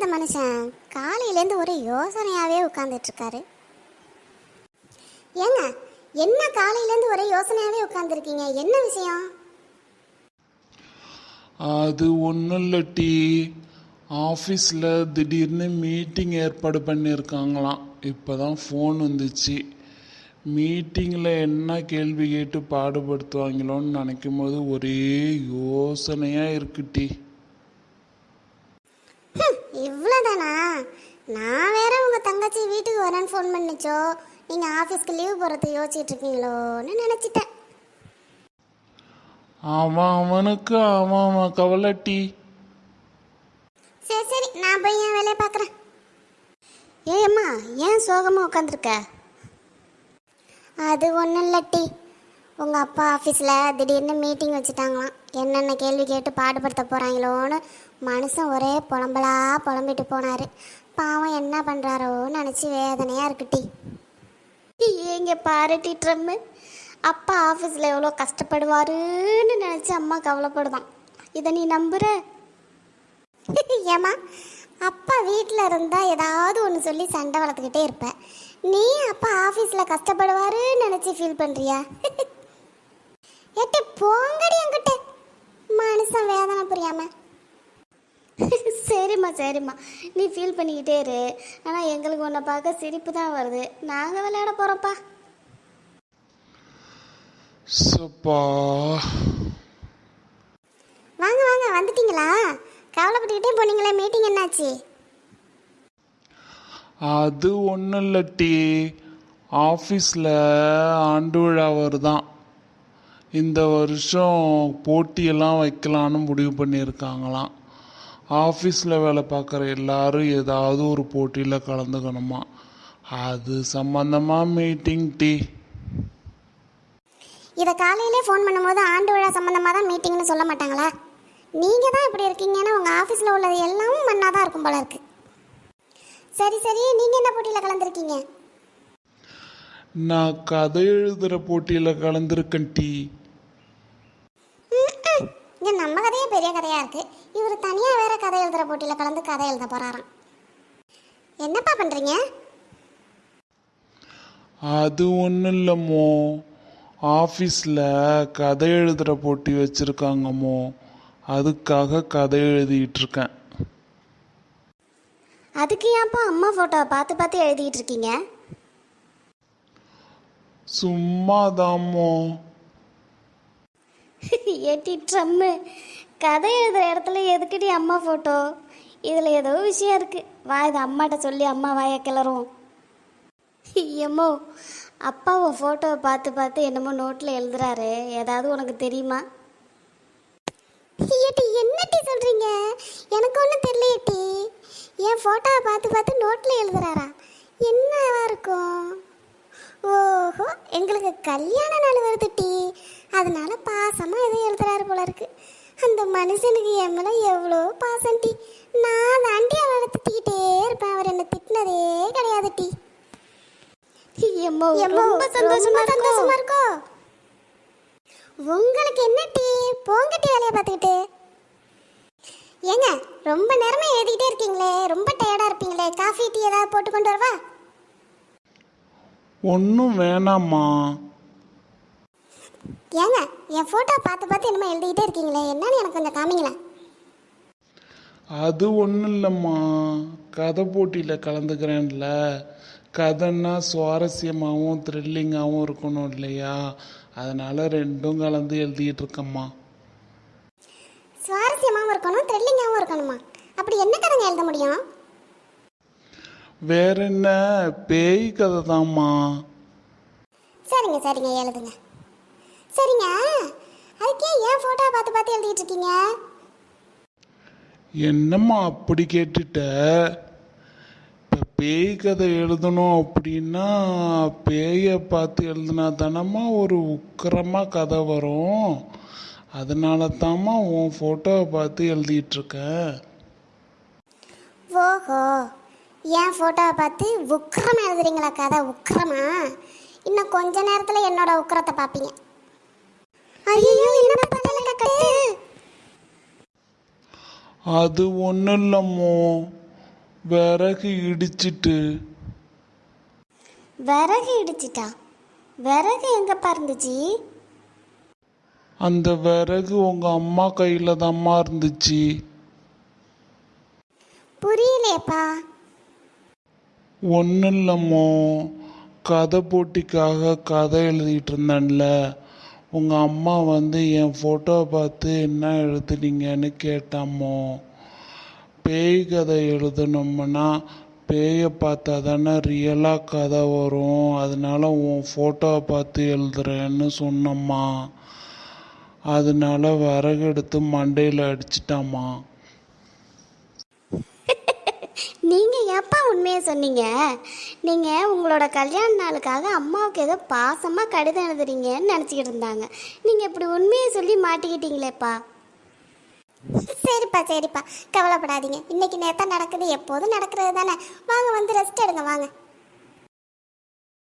இந்த மனுஷன் காலையிலேருந்து ஒரு யோசனையாகவே உட்காந்துட்ருக்காரு ஏங்க என்ன காலையிலேருந்து ஒரே யோசனையாகவே உட்காந்துருக்கீங்க என்ன விஷயம்? அது ஒன்றும் இல்லை ஆஃபீஸில் திடீர்னு மீட்டிங் ஏற்பாடு பண்ணியிருக்காங்களாம் இப்போ தான் ஃபோன் வந்துச்சு. மீட்டிங்கில் என்ன கேள்வி கேட்டு பாடுபடுத்துவாங்களோன்னு நினைக்கும் போது ஒரே யோசனையாக இருக்கு டீ இவ்வளோதானா நான் வேற உங்கள் தங்கச்சி வீட்டுக்கு வரேன்னு ஃபோன் பண்ணிச்சோ. நீங்கள் ஆஃபீஸ்க்கு லீவ் போகிறது யோசிச்சுட்டு இருக்கீங்களோன்னு நினச்சிட்டேன். அவன் அவனுக்கு அவன் அவன் கவலை டி சரி சரி நான் போய் என் வேலையை பார்க்குறேன். ஏம்மா ஏன் சோகமாக உட்காந்துருக்க அது ஒன்றும் இல்லை டி. உங்கள் அப்பா ஆஃபீஸில் திடீர்னு மீட்டிங் வச்சுட்டாங்களாம். என்னென்ன கேள்வி கேட்டு பாடுபடுத்த போகிறாங்களோன்னு மனுஷன் ஒரே புலம்பலா புலம்பிட்டு போனார். பாவம் என்ன பண்ணுறாரோன்னு நினச்சி வேதனையாக இருக்குட்டி ஏங்க பாரு ட்ரம்மு அப்பா ஆஃபீஸில் எவ்வளோ கஷ்டப்படுவாருன்னு நினச்சி அம்மா கவலைப்படுதான். இதை நீ நம்புற? ஏமா அப்பா வீட்டில் இருந்தால் ஏதாவது ஒன்று சொல்லி சண்டை வளர்த்துக்கிட்டே இருப்பேன் நீ அப்பா ஆஃபீஸில் கஷ்டப்படுவாருன்னு நினச்சி ஃபீல் பண்ணுறியா ஏட்டி போங்கடி என்கிட்ட. மனுஷன் வேதனை புரியாம. சரிம்மா சரிம்மா. நீ ஃபீல் பண்ணிக்கிட்டே இரு. ஆனால் எங்களுக்கு உன்னை பார்க்க சிரிப்பு தான் வருது. நாங்கள் விளையாட போகிறோம்ப்பா சப்பா. வாங்க வாங்க வந்துட்டீங்களா? கவலைப்பட்டுக்கிட்டே போனீங்களே மீட்டிங் என்னாச்சு? அது ஒன்றும் இல்லை டி. ஆஃபீஸில் ஆண்டு விழா வருதான். இந்த வருஷம் போட்டியெல்லாம் வைக்கலான்னு முடிவு பண்ணியிருக்காங்களாம். ஆஃபீஸில் வேலை பார்க்குற எல்லாரும் ஏதாவது ஒரு போட்டியில் கலந்துக்கணுமா? அது சம்மந்தமாக மீட்டிங் டி. இதை காலையிலே ஃபோன் பண்ணும்போது ஆண்டு விழா சம்மந்தமாக தான் மீட்டிங்னு சொல்ல மாட்டாங்களா? நீங்கள் தான் இப்படி இருக்கீங்கன்னா உங்கள் ஆஃபீஸில் உள்ளது எல்லாம் மண்ணாக தான் இருக்கும் போல இருக்கு. சரி சரி. நீங்கள் என்ன போட்டியில் கலந்துருக்கீங்க? நான் கதை எழுதுகிற போட்டியில் கலந்துருக்கேன் டி. இங்கே நம்ம கதையே பெரிய கதையாக இருக்குது இவர் தனியாக வேற கதை எழுதுகிற போட்டியில் கலந்து கதை எழுத போகிறாராம் என்னப்பா பண்ணுறீங்க அது ஒன்றும் இல்லைம்மோ ஆஃபீஸில் கதை எழுதுகிற போட்டி வச்சுருக்காங்கம்மோ அதுக்காக கதை எழுதிட்டு இருக்கேன். அதுக்கு ஏன்ப்பா அம்மா ஃபோட்டோவை பார்த்து பார்த்து எழுதிட்டு இருக்கீங்க? சும்மாதாம்மோ ஏட்டி ட்ரம்மு. கதை எழுதுகிற இடத்துல எதுக்குடி அம்மா ஃபோட்டோ இதில் ஏதோ விஷயம் இருக்குது வா இது அம்மாட்ட சொல்லி அம்மா வாயை கிளறும் எம்மோ அப்பாவை ஃபோட்டோவை பார்த்து பார்த்து என்னமோ நோட்டில் எழுதுறாரு. ஏதாவது உனக்கு தெரியுமா? ஏட்டி என்னட்டி சொல்கிறீங்க எனக்கு ஒன்றும் தெரியலையேட்டி என் ஃபோட்டோவை பார்த்து பார்த்து நோட்டில் எழுதுறாரா? என்னவா இருக்கும்? ஓஹோ எங்களுக்கு கல்யாண நாள் வருது டீ. அதனால பாசமாக எதுவும் எழுதுறாரு போல இருக்கு. அந்த மனுஷனுக்கு என் மேலே எவ்வளோ பாசம் டி. நான் தாண்டி அவரை திட்டிக்கிட்டே இருப்பேன். அவர் என்ன திட்டினதே கிடையாது டி. எம்மோ ரொம்ப சந்தோஷமா சந்தோஷமா இருக்கோ? உங்களுக்கு என்ன டீ? போங்க டீ வேலையை பார்த்துக்கிட்டு. ஏங்க ரொம்ப நேரமா எழுதிக்கிட்டே இருக்கீங்களே. ரொம்ப டயர்டா இருப்பீங்களே. காஃபி டீ ஏதாவது போட்டு கொண்டு வரவா? ஒன்றும் வேணாம்மா. ஏங்க என் ஃபோட்டோ பார்த்து பார்த்து என்னமோ எழுதிக்கிட்டே இருக்கீங்களே என்னன்னு எனக்கு கொஞ்சம் காமிங்களேன் அது ஒன்றும் இல்லைம்மா. கதை போட்டியில் கலந்துக்கிறேன்ல. கதைன்னா சுவாரஸ்யமாகவும் த்ரில்லிங்காகவும் இருக்கணும் இல்லையா? அதனால் ரெண்டும் கலந்து எழுதிட்டு இருக்கேம்மா. சுவாரஸ்யமாகவும் இருக்கணும் த்ரில்லிங்காகவும் இருக்கணுமா? அப்படி என்ன கதைங்க எழுத முடியும்? வேற என்ன? பேய் கதை தாம்மா சரிங்க சரிங்க எழுதுங்க. சரிங்க. அதுக்கே ஏன் ஃபோட்டோ பார்த்து பார்த்து எழுதிட்டு இருக்கீங்க? என்னம்மா அப்படி கேட்டுட்ட? இப்போ பேய் கதை எழுதணும் அப்படின்னா பேயை பார்த்து எழுதுனா தானம்மா ஒரு உக்கிரமாக கதை வரும். அதனால தாம்மா உன் ஃபோட்டோவை பார்த்து எழுதிட்டு இருக்கேன் ஓஹோ. என் ஃபோட்டோவை பார்த்து உக்கிரமா எழுதுறீங்களா கதை? உக்கிரமா? இன்னும் கொஞ்ச நேரத்தில் என்னோட உக்கிரத்தை பார்ப்பீங்க ஐயோ என்ன பத்தல கட்டு அது ஒன்றும் இல்லைம்மோ விறகு இடிச்சிட்டு. விறகு இடிச்சிட்டா? விறகு எங்கப்பா இருந்துச்சு அந்த விறகு உங்க அம்மா கையில தாம்மா இருந்துச்சு. புரியலையேப்பா. ஒன்றும் இல்லைம்மோ கதை போட்டிக்காக கதை எழுதிட்டு இருந்தேன்ல. உங்கள் அம்மா வந்து என் ஃபோட்டோவை பார்த்து என்ன எழுதுனீங்கன்னு கேட்டாமோ பேய் கதை எழுதணும்னா பேயை பார்த்தா தானே ரியலாக கதை வரும். அதனால உன் ஃபோட்டோவை பார்த்து எழுதுறேன்னு சொன்னம்மா. அதனால விறகு எடுத்து மண்டையில் அடிச்சிட்டாம்மா. நீங்கள் எப்பா உண்மையை சொன்னீங்க? நீங்கள் உங்களோட கல்யாண நாளுக்காக அம்மாவுக்கு ஏதோ பாசமாக கடிதம் எழுதுறீங்கன்னு நினச்சிக்கிட்டு இருந்தாங்க. நீங்கள் இப்படி உண்மையை சொல்லி மாட்டிக்கிட்டீங்களேப்பா. சரிப்பா சரிப்பா. கவலைப்படாதீங்க. இன்னைக்கு நேத்தா நடக்குது எப்போதும் நடக்கிறது தானே. வாங்க வந்து ரெஸ்ட் எடுங்க வாங்க.